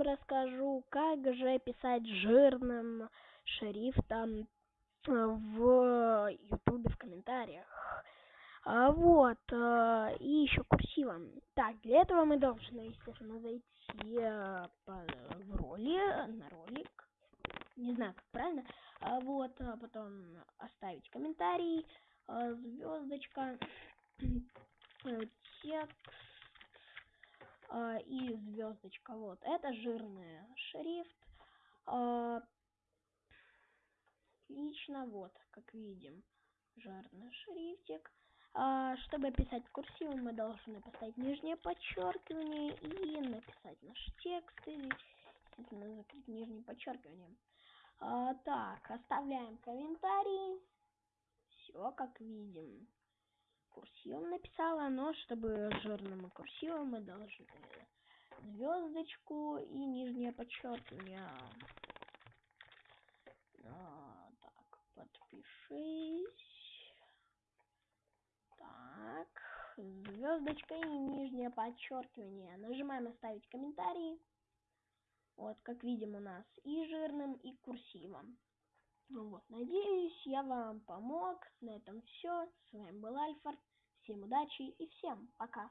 расскажу, как же писать жирным шрифтом в ютубе в комментариях. А, вот, а, и еще курсивом. Так, для этого мы должны, естественно, зайти по, в роли, на ролик. Не знаю, как правильно. А, вот, а потом оставить комментарий, а, звездочка, текст и звездочка. Вот, это жирный шрифт. А, лично, вот, как видим, жирный шрифтик. А, чтобы писать курсивом, мы должны поставить нижнее подчеркивание и написать наш текст. И, естественно, закрыть нижнее подчеркивание. А, так, оставляем комментарий. Все, как видим. Курсивом написала, но чтобы жирным и курсивом мы должны звездочку и нижнее подчеркивание. А, так, подпишись. звездочка и нижнее подчеркивание. Нажимаем оставить комментарий. Вот, как видим у нас и жирным, и курсивом. Ну вот, надеюсь, я вам помог. На этом все. С вами был Альфард. Всем удачи и всем пока.